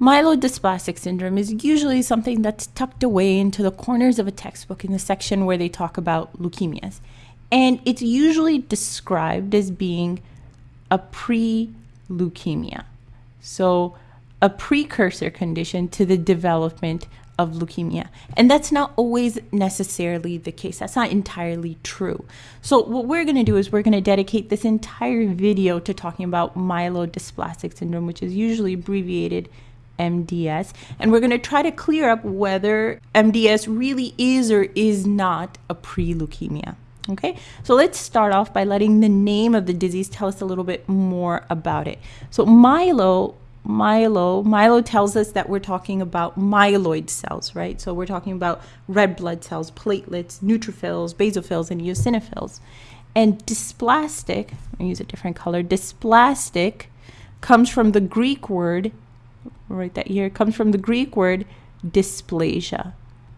Myelodysplastic syndrome is usually something that's tucked away into the corners of a textbook in the section where they talk about leukemias. And it's usually described as being a pre leukemia. So, a precursor condition to the development of leukemia. And that's not always necessarily the case. That's not entirely true. So, what we're going to do is we're going to dedicate this entire video to talking about myelodysplastic syndrome, which is usually abbreviated MDS. And we're going to try to clear up whether MDS really is or is not a pre leukemia. Okay, so let's start off by letting the name of the disease tell us a little bit more about it. So, myelo myelo myelo tells us that we're talking about myeloid cells right so we're talking about red blood cells platelets neutrophils basophils and eosinophils and dysplastic i use a different color dysplastic comes from the greek word I'll write that here comes from the greek word dysplasia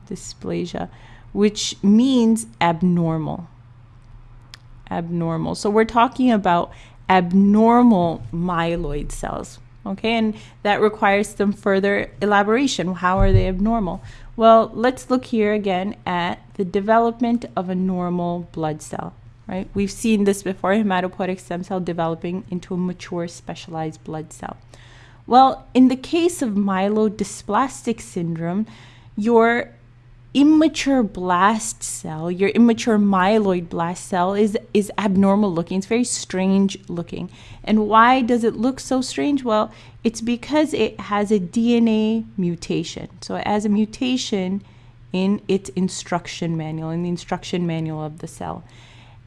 dysplasia which means abnormal abnormal so we're talking about abnormal myeloid cells Okay, and that requires some further elaboration. How are they abnormal? Well, let's look here again at the development of a normal blood cell, right? We've seen this before hematopoietic stem cell developing into a mature specialized blood cell. Well, in the case of myelodysplastic syndrome, your immature blast cell, your immature myeloid blast cell is is abnormal looking. It's very strange looking. And why does it look so strange? Well, it's because it has a DNA mutation. So it has a mutation in its instruction manual, in the instruction manual of the cell.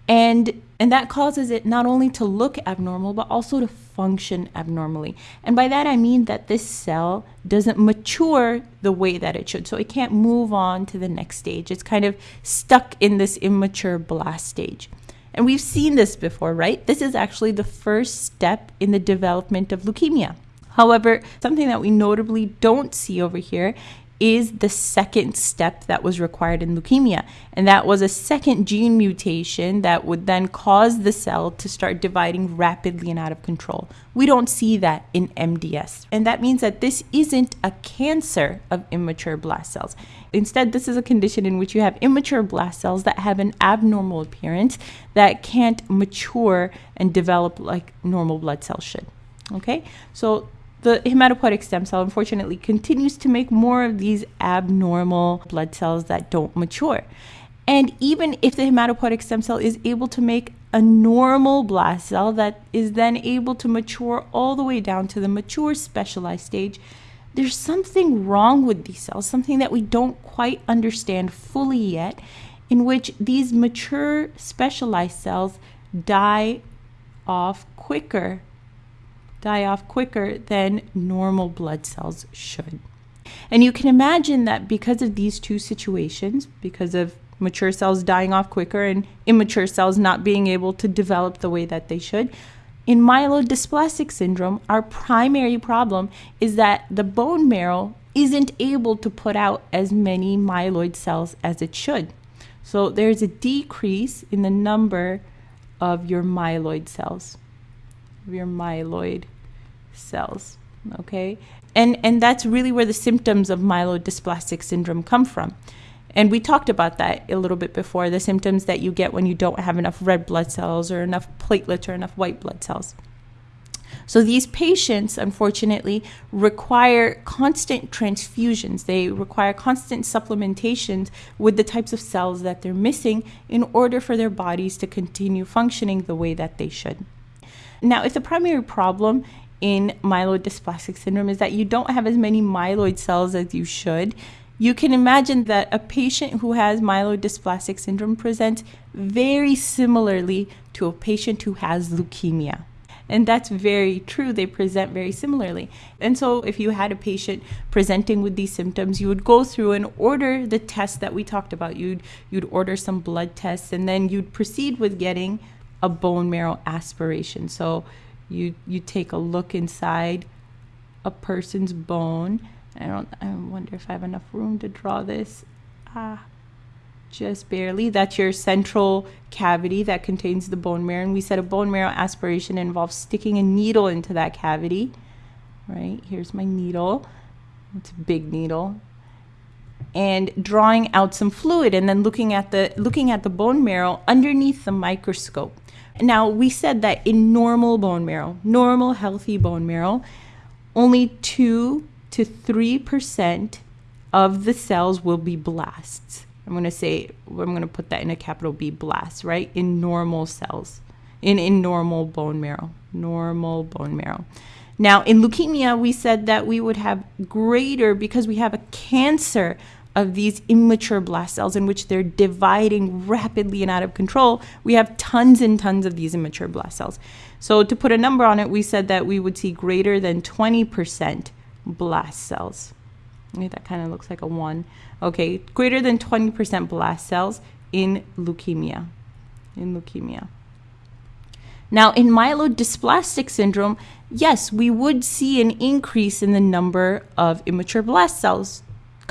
And and that causes it not only to look abnormal but also to function abnormally. And by that I mean that this cell doesn't mature the way that it should. So it can't move on to the next stage. It's kind of stuck in this immature blast stage. And we've seen this before, right? This is actually the first step in the development of leukemia. However, something that we notably don't see over here is the second step that was required in leukemia. And that was a second gene mutation that would then cause the cell to start dividing rapidly and out of control. We don't see that in MDS. And that means that this isn't a cancer of immature blast cells. Instead, this is a condition in which you have immature blast cells that have an abnormal appearance that can't mature and develop like normal blood cells should. Okay, so the hematopoietic stem cell unfortunately continues to make more of these abnormal blood cells that don't mature. And even if the hematopoietic stem cell is able to make a normal blast cell that is then able to mature all the way down to the mature specialized stage, there's something wrong with these cells, something that we don't quite understand fully yet, in which these mature specialized cells die off quicker die off quicker than normal blood cells should. And you can imagine that because of these two situations, because of mature cells dying off quicker and immature cells not being able to develop the way that they should, in myelodysplastic syndrome, our primary problem is that the bone marrow isn't able to put out as many myeloid cells as it should. So there's a decrease in the number of your myeloid cells, of your myeloid cells. Okay, and and that's really where the symptoms of myelodysplastic syndrome come from. And we talked about that a little bit before the symptoms that you get when you don't have enough red blood cells or enough platelets or enough white blood cells. So these patients, unfortunately, require constant transfusions. They require constant supplementations with the types of cells that they're missing in order for their bodies to continue functioning the way that they should. Now, if the primary problem in myelodysplastic syndrome is that you don't have as many myeloid cells as you should. You can imagine that a patient who has myelodysplastic syndrome presents very similarly to a patient who has leukemia. And that's very true. They present very similarly. And so, if you had a patient presenting with these symptoms, you would go through and order the tests that we talked about. You'd, you'd order some blood tests and then you'd proceed with getting a bone marrow aspiration. So, you you take a look inside a person's bone. I don't. I wonder if I have enough room to draw this. Ah, just barely. That's your central cavity that contains the bone marrow. And we said a bone marrow aspiration involves sticking a needle into that cavity. Right here's my needle. it's a big needle, and drawing out some fluid and then looking at the looking at the bone marrow underneath the microscope. Now, we said that in normal bone marrow, normal healthy bone marrow, only 2 to 3% of the cells will be blasts. I'm going to say, I'm going to put that in a capital B blast, right? In normal cells, in, in normal bone marrow, normal bone marrow. Now, in leukemia, we said that we would have greater, because we have a cancer of these immature blast cells in which they're dividing rapidly and out of control, we have tons and tons of these immature blast cells. So, to put a number on it, we said that we would see greater than 20% blast cells. That kind of looks like a one. Okay, greater than 20% blast cells in leukemia. In leukemia. Now, in myelodysplastic syndrome, yes, we would see an increase in the number of immature blast cells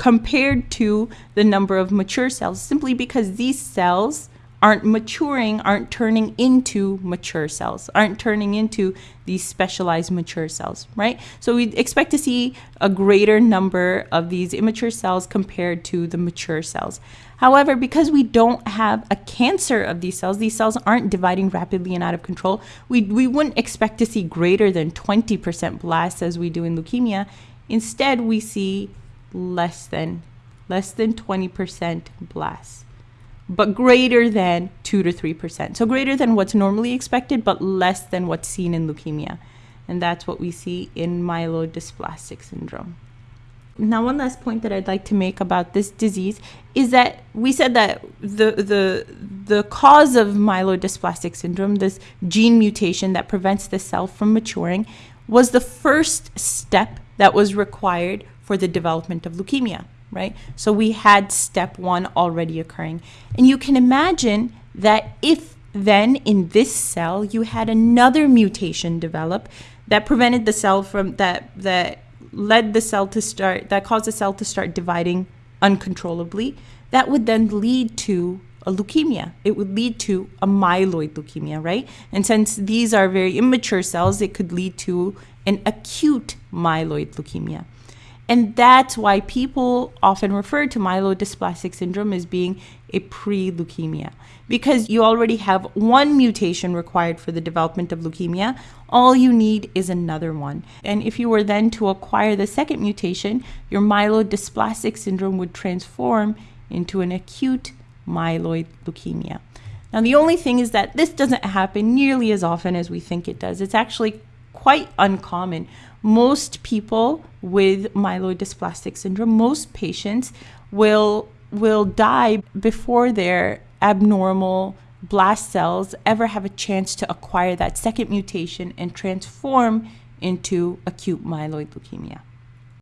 compared to the number of mature cells, simply because these cells aren't maturing, aren't turning into mature cells, aren't turning into these specialized mature cells, right? So we expect to see a greater number of these immature cells compared to the mature cells. However, because we don't have a cancer of these cells, these cells aren't dividing rapidly and out of control, we, we wouldn't expect to see greater than 20% blasts as we do in leukemia. Instead, we see less than less than 20% blasts but greater than 2 to 3%. So greater than what's normally expected but less than what's seen in leukemia. And that's what we see in myelodysplastic syndrome. Now, one last point that I'd like to make about this disease is that we said that the the the cause of myelodysplastic syndrome, this gene mutation that prevents the cell from maturing, was the first step that was required for the development of leukemia, right? So we had step one already occurring. And you can imagine that if then in this cell you had another mutation develop that prevented the cell from that that led the cell to start that caused the cell to start dividing uncontrollably that would then lead to a leukemia it would lead to a myeloid leukemia right and since these are very immature cells it could lead to an acute myeloid leukemia and that's why people often refer to myelodysplastic syndrome as being a pre leukemia. Because you already have one mutation required for the development of leukemia, all you need is another one. And if you were then to acquire the second mutation, your myelodysplastic syndrome would transform into an acute myeloid leukemia. Now, the only thing is that this doesn't happen nearly as often as we think it does. It's actually quite uncommon. Most people with myelodysplastic syndrome, most patients will will die before their abnormal blast cells ever have a chance to acquire that second mutation and transform into acute myeloid leukemia.